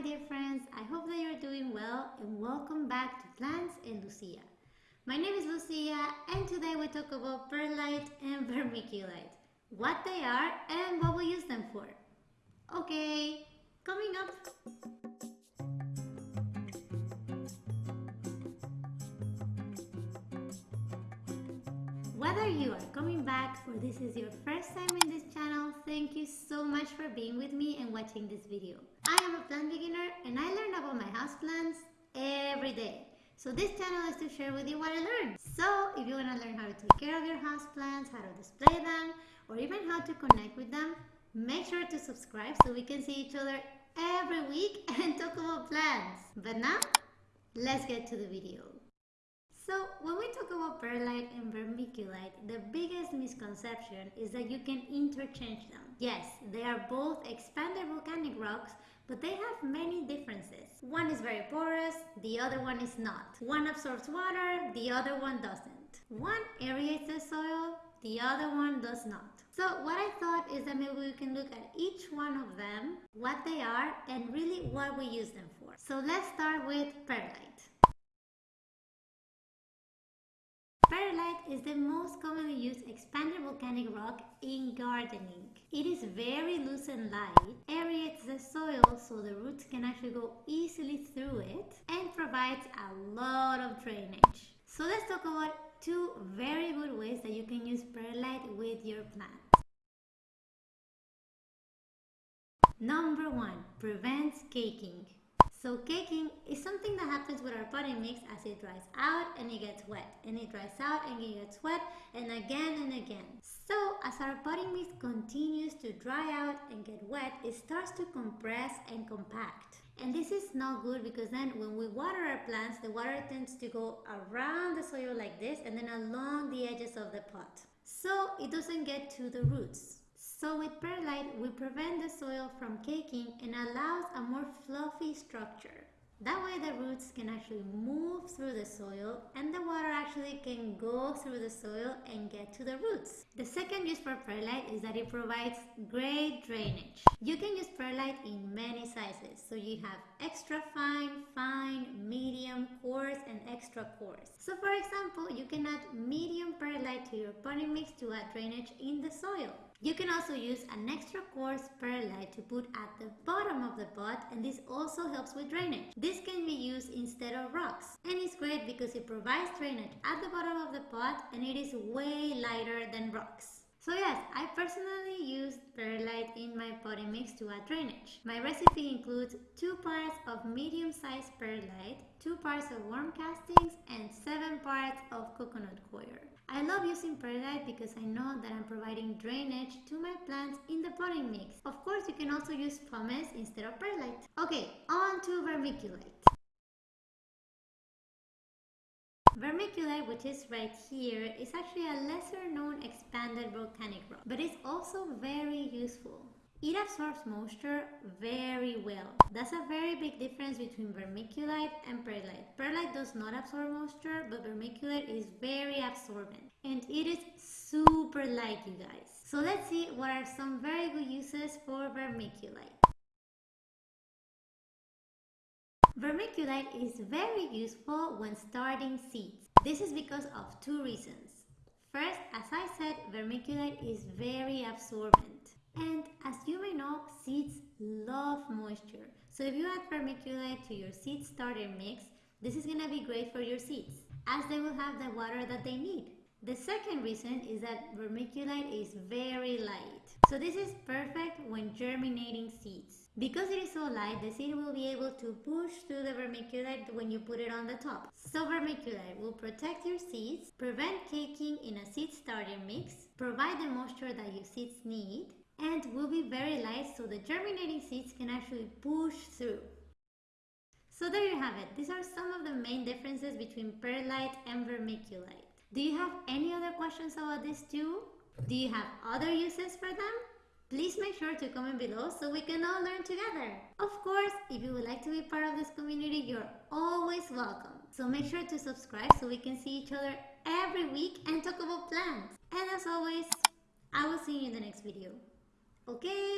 my dear friends. I hope that you're doing well and welcome back to Plants and Lucia. My name is Lucia and today we talk about perlite and vermiculite, what they are and what we use them for. Okay, coming up. Whether you are coming back or this is your first time in this channel, thank you so much for being with me and watching this video. I am a plant beginner and I learn about my houseplants every day. So this channel is to share with you what I learned. So if you want to learn how to take care of your houseplants, how to display them, or even how to connect with them, make sure to subscribe so we can see each other every week and talk about plants. But now, let's get to the video. So when we talk about perlite and vermiculite, the biggest misconception is that you can interchange them. Yes, they are both expanded volcanic rocks, but they have many differences. One is very porous, the other one is not. One absorbs water, the other one doesn't. One aerates the soil, the other one does not. So what I thought is that maybe we can look at each one of them, what they are, and really what we use them for. So let's start with perlite. Is the most commonly used expanded volcanic rock in gardening. It is very loose and light, aerates the soil so the roots can actually go easily through it, and provides a lot of drainage. So let's talk about two very good ways that you can use perlite with your plants. Number one, prevents caking. So caking is something that happens with our potting mix as it dries out and it gets wet and it dries out and it gets wet and again and again. So as our potting mix continues to dry out and get wet, it starts to compress and compact. And this is not good because then when we water our plants, the water tends to go around the soil like this and then along the edges of the pot. So it doesn't get to the roots. So with perlite, we prevent the soil from caking and allows a more fluffy structure. That way the roots can actually move through the soil and the water actually can go through the soil and get to the roots. The second use for perlite is that it provides great drainage. You can use perlite in many sizes. So you have extra fine, fine, medium, coarse and extra coarse. So for example, you can add medium perlite to your potting mix to add drainage in the soil. You can also use an extra coarse perlite to put at the bottom of the pot and this also helps with drainage. This can be used instead of rocks and it's great because it provides drainage at the bottom of the pot and it is way lighter than rocks. So yes, I personally use perlite in my potting mix to add drainage. My recipe includes 2 parts of medium-sized perlite, 2 parts of worm castings, and 7 parts of coconut coir. I love using perlite because I know that I'm providing drainage to my plants in the potting mix. Of course, you can also use pumice instead of perlite. Okay, on to vermiculite. Vermiculite, which is right here, is actually a lesser known expanded volcanic rock, but it's also very useful. It absorbs moisture very well. That's a very big difference between vermiculite and perlite. Perlite does not absorb moisture, but vermiculite is very absorbent. And it is super light, you guys. So let's see what are some very good uses for vermiculite. Vermiculite is very useful when starting seeds. This is because of two reasons. First, as I said, vermiculite is very absorbent. And as you may know, seeds love moisture. So if you add vermiculite to your seed starter mix, this is going to be great for your seeds as they will have the water that they need. The second reason is that vermiculite is very light. So this is perfect when germinating seeds. Because it is so light, the seed will be able to push through the vermiculite when you put it on the top. So vermiculite will protect your seeds, prevent caking in a seed starter mix, provide the moisture that your seeds need, and will be very light so the germinating seeds can actually push through. So there you have it. These are some of the main differences between perlite and vermiculite. Do you have any other questions about these two? Do you have other uses for them? Please make sure to comment below so we can all learn together. Of course, if you would like to be part of this community, you're always welcome. So make sure to subscribe so we can see each other every week and talk about plants. And as always, I will see you in the next video. okay